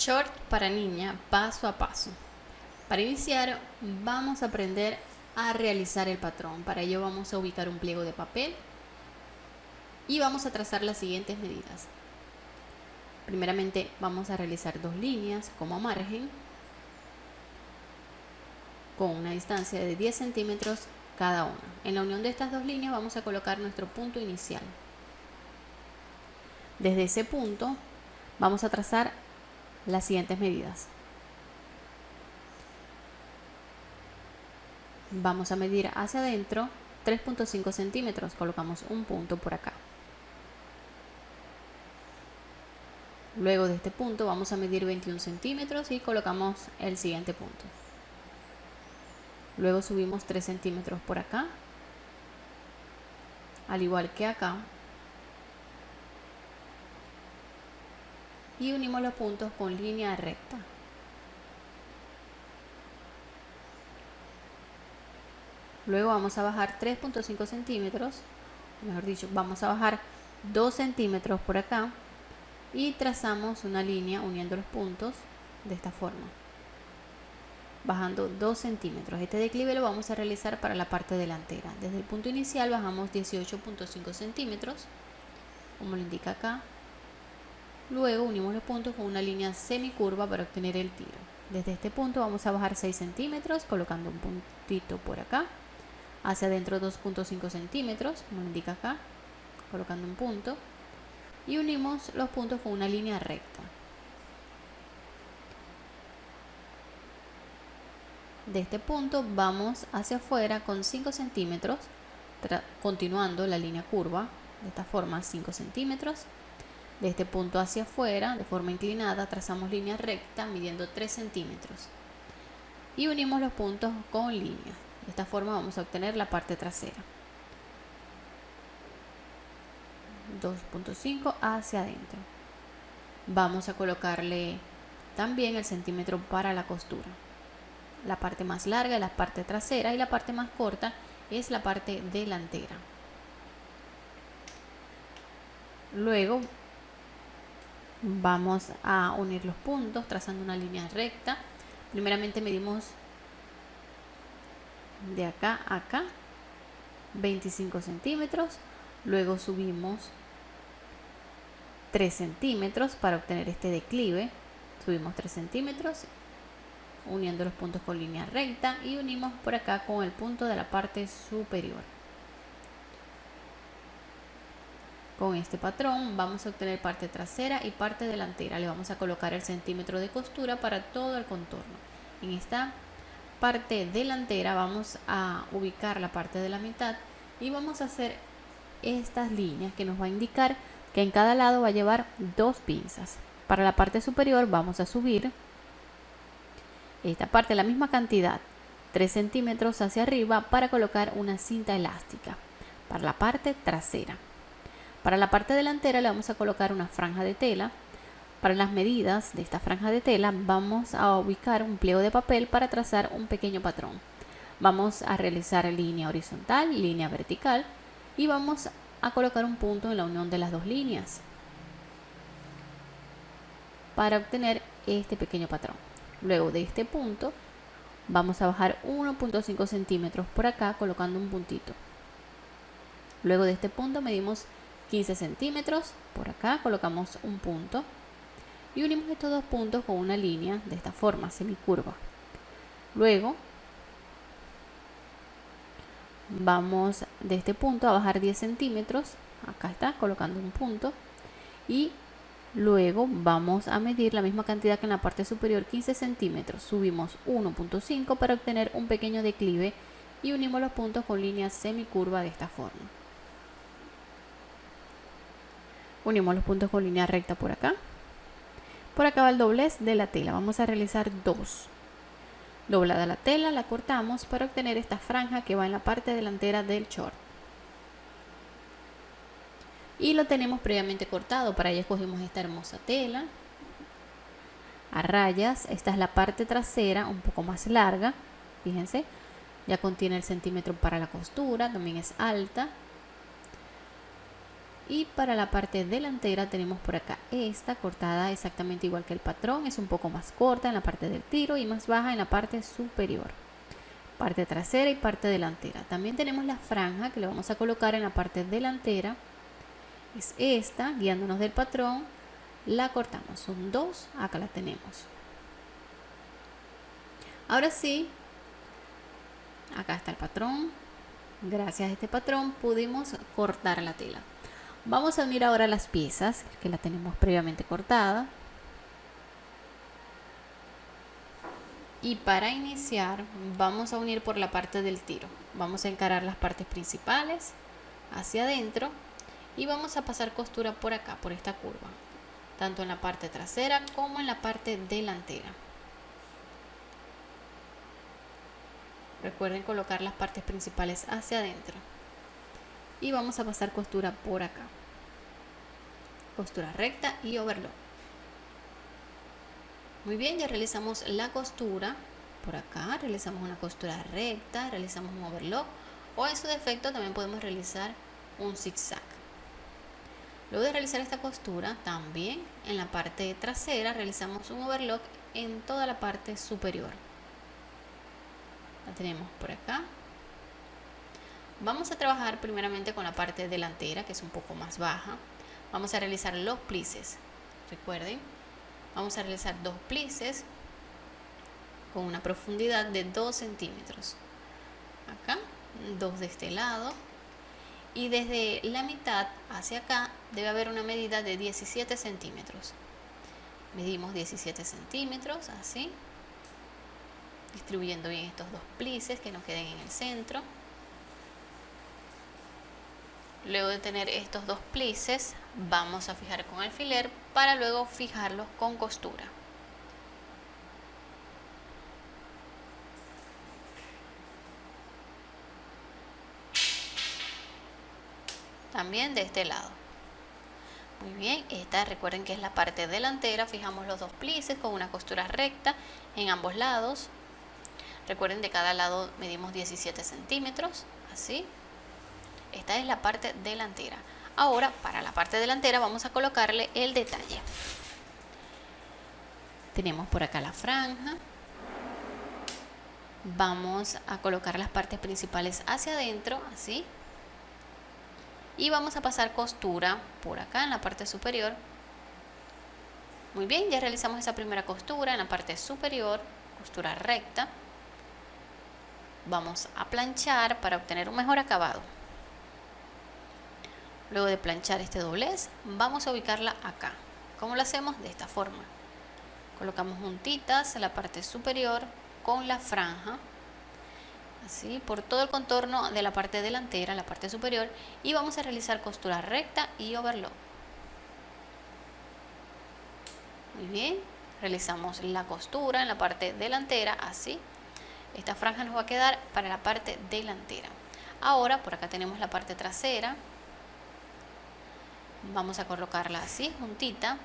Short para niña paso a paso. Para iniciar vamos a aprender a realizar el patrón. Para ello vamos a ubicar un pliego de papel y vamos a trazar las siguientes medidas. Primeramente vamos a realizar dos líneas como margen con una distancia de 10 centímetros cada una. En la unión de estas dos líneas vamos a colocar nuestro punto inicial. Desde ese punto vamos a trazar las siguientes medidas. Vamos a medir hacia adentro 3.5 centímetros, colocamos un punto por acá. Luego de este punto vamos a medir 21 centímetros y colocamos el siguiente punto. Luego subimos 3 centímetros por acá, al igual que acá. Y unimos los puntos con línea recta. Luego vamos a bajar 3.5 centímetros, mejor dicho, vamos a bajar 2 centímetros por acá y trazamos una línea uniendo los puntos de esta forma, bajando 2 centímetros. Este declive lo vamos a realizar para la parte delantera. Desde el punto inicial bajamos 18.5 centímetros, como lo indica acá, Luego unimos los puntos con una línea semicurva para obtener el tiro. Desde este punto vamos a bajar 6 centímetros colocando un puntito por acá. Hacia adentro 2.5 centímetros, como indica acá, colocando un punto. Y unimos los puntos con una línea recta. De este punto vamos hacia afuera con 5 centímetros, continuando la línea curva, de esta forma 5 centímetros de este punto hacia afuera, de forma inclinada, trazamos línea recta midiendo 3 centímetros. Y unimos los puntos con línea. De esta forma vamos a obtener la parte trasera. 2.5 hacia adentro. Vamos a colocarle también el centímetro para la costura. La parte más larga es la parte trasera y la parte más corta es la parte delantera. Luego vamos a unir los puntos trazando una línea recta. Primeramente medimos de acá a acá 25 centímetros. Luego subimos 3 centímetros para obtener este declive. Subimos 3 centímetros uniendo los puntos con línea recta y unimos por acá con el punto de la parte superior Con este patrón vamos a obtener parte trasera y parte delantera. Le vamos a colocar el centímetro de costura para todo el contorno. En esta parte delantera vamos a ubicar la parte de la mitad y vamos a hacer estas líneas que nos va a indicar que en cada lado va a llevar dos pinzas. Para la parte superior vamos a subir esta parte, la misma cantidad, 3 centímetros hacia arriba para colocar una cinta elástica para la parte trasera. Para la parte delantera le vamos a colocar una franja de tela. Para las medidas de esta franja de tela vamos a ubicar un pliego de papel para trazar un pequeño patrón. Vamos a realizar línea horizontal, línea vertical y vamos a colocar un punto en la unión de las dos líneas para obtener este pequeño patrón. Luego de este punto vamos a bajar 1.5 centímetros por acá colocando un puntito. Luego de este punto medimos 15 centímetros. Por acá colocamos un punto y unimos estos dos puntos con una línea de esta forma, semicurva. Luego vamos de este punto a bajar 10 centímetros. Acá está, colocando un punto. Y luego vamos a medir la misma cantidad que en la parte superior, 15 centímetros. Subimos 1.5 para obtener un pequeño declive y unimos los puntos con línea semicurva de esta forma. Unimos los puntos con línea recta por acá. Por acá va el doblez de la tela. Vamos a realizar dos. Doblada la tela, la cortamos para obtener esta franja que va en la parte delantera del short. Y lo tenemos previamente cortado. Para ello escogimos esta hermosa tela. A rayas. Esta es la parte trasera, un poco más larga. Fíjense. Ya contiene el centímetro para la costura. También es alta y para la parte delantera tenemos por acá esta cortada exactamente igual que el patrón es un poco más corta en la parte del tiro y más baja en la parte superior parte trasera y parte delantera. También tenemos la franja que le vamos a colocar en la parte delantera es esta guiándonos del patrón la cortamos son dos acá la tenemos. Ahora sí acá está el patrón gracias a este patrón pudimos cortar la tela Vamos a unir ahora las piezas que la tenemos previamente cortada. Y para iniciar vamos a unir por la parte del tiro. Vamos a encarar las partes principales hacia adentro y vamos a pasar costura por acá, por esta curva. Tanto en la parte trasera como en la parte delantera. Recuerden colocar las partes principales hacia adentro y vamos a pasar costura por acá. Costura recta y overlock. Muy bien ya realizamos la costura por acá. Realizamos una costura recta realizamos un overlock. O en su defecto también podemos realizar un zigzag. Luego de realizar esta costura también en la parte trasera realizamos un overlock en toda la parte superior. La tenemos por acá Vamos a trabajar primeramente con la parte delantera, que es un poco más baja. Vamos a realizar los plices. Recuerden, vamos a realizar dos plices con una profundidad de 2 centímetros. Acá, dos de este lado. Y desde la mitad hacia acá debe haber una medida de 17 centímetros. Medimos 17 centímetros, así. Distribuyendo bien estos dos plices que nos queden en el centro. Luego de tener estos dos plices, vamos a fijar con alfiler para luego fijarlos con costura. También de este lado. Muy bien, esta recuerden que es la parte delantera, fijamos los dos plices con una costura recta en ambos lados. Recuerden de cada lado medimos 17 centímetros, así. Esta es la parte delantera. Ahora, para la parte delantera vamos a colocarle el detalle. Tenemos por acá la franja. Vamos a colocar las partes principales hacia adentro, así. Y vamos a pasar costura por acá en la parte superior. Muy bien, ya realizamos esa primera costura en la parte superior, costura recta. Vamos a planchar para obtener un mejor acabado. Luego de planchar este doblez, vamos a ubicarla acá. ¿Cómo lo hacemos? De esta forma. Colocamos juntitas en la parte superior con la franja, así, por todo el contorno de la parte delantera, la parte superior, y vamos a realizar costura recta y overlock. Muy bien, realizamos la costura en la parte delantera, así. Esta franja nos va a quedar para la parte delantera. Ahora, por acá tenemos la parte trasera, vamos a colocarla así juntita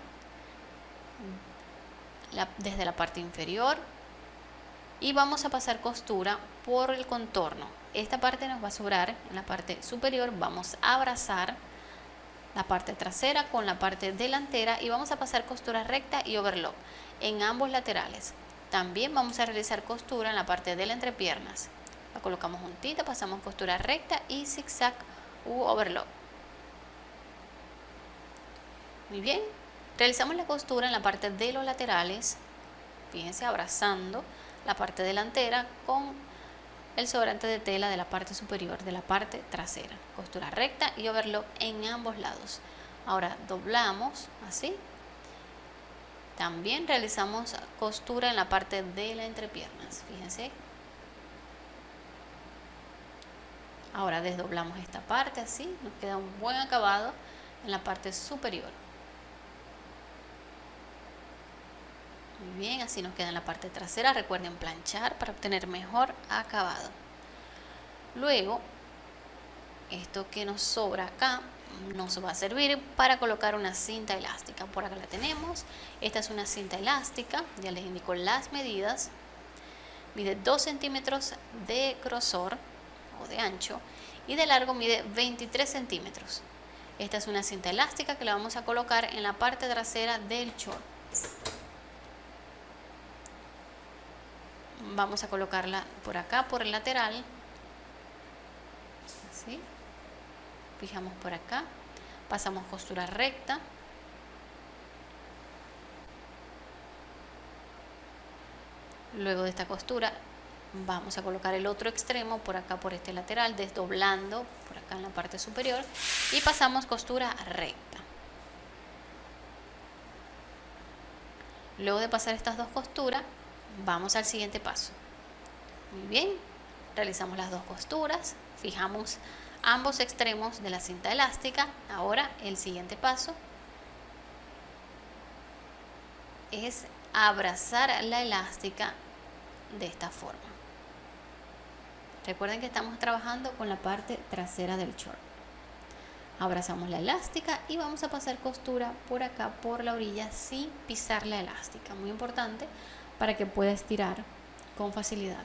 desde la parte inferior y vamos a pasar costura por el contorno. Esta parte nos va a sobrar en la parte superior vamos a abrazar la parte trasera con la parte delantera y vamos a pasar costura recta y overlock en ambos laterales. También vamos a realizar costura en la parte de la entrepiernas. La colocamos juntita pasamos costura recta y zigzag u overlock muy bien. Realizamos la costura en la parte de los laterales. Fíjense, abrazando la parte delantera con el sobrante de tela de la parte superior de la parte trasera. Costura recta y overlock en ambos lados. Ahora doblamos así. También realizamos costura en la parte de la entrepiernas. Fíjense. Ahora desdoblamos esta parte así. Nos queda un buen acabado en la parte superior. Bien, así nos queda en la parte trasera. Recuerden planchar para obtener mejor acabado. Luego, esto que nos sobra acá nos va a servir para colocar una cinta elástica. Por acá la tenemos. Esta es una cinta elástica. Ya les indico las medidas. Mide 2 centímetros de grosor o de ancho y de largo mide 23 centímetros. Esta es una cinta elástica que la vamos a colocar en la parte trasera del short. Vamos a colocarla por acá, por el lateral. Así. Fijamos por acá. Pasamos costura recta. Luego de esta costura vamos a colocar el otro extremo por acá por este lateral desdoblando por acá en la parte superior y pasamos costura recta luego de pasar estas dos costuras vamos al siguiente paso muy bien realizamos las dos costuras fijamos ambos extremos de la cinta elástica ahora el siguiente paso es abrazar la elástica de esta forma Recuerden que estamos trabajando con la parte trasera del short. Abrazamos la elástica y vamos a pasar costura por acá, por la orilla, sin pisar la elástica. Muy importante para que pueda estirar con facilidad.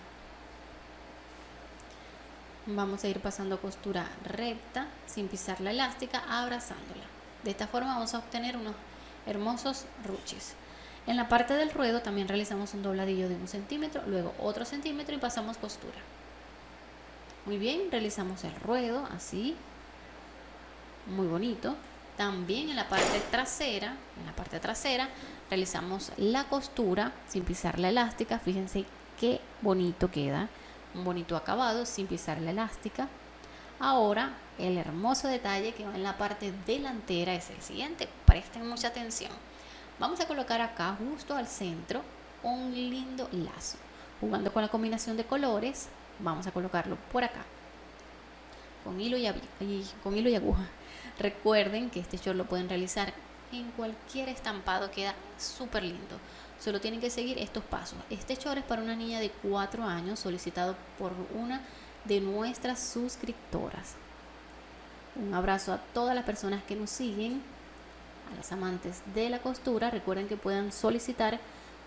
Vamos a ir pasando costura recta, sin pisar la elástica, abrazándola. De esta forma vamos a obtener unos hermosos ruches. En la parte del ruedo también realizamos un dobladillo de un centímetro, luego otro centímetro y pasamos costura. Muy bien, realizamos el ruedo así. Muy bonito. También en la parte trasera, en la parte trasera, realizamos la costura sin pisar la elástica. Fíjense qué bonito queda. Un bonito acabado sin pisar la elástica. Ahora, el hermoso detalle que va en la parte delantera es el siguiente. Presten mucha atención. Vamos a colocar acá, justo al centro, un lindo lazo. Jugando con la combinación de colores, vamos a colocarlo por acá con hilo y, aguja. Recuerden que este short lo pueden realizar en cualquier estampado queda súper lindo. Solo tienen que seguir estos pasos. Este short es para una niña de 4 años solicitado por una de nuestras suscriptoras. Un abrazo a todas las personas que nos siguen a las amantes de la costura. Recuerden que puedan solicitar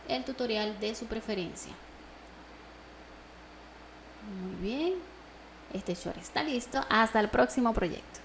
el tutorial de su preferencia. Muy bien. Este short está listo. Hasta el próximo proyecto.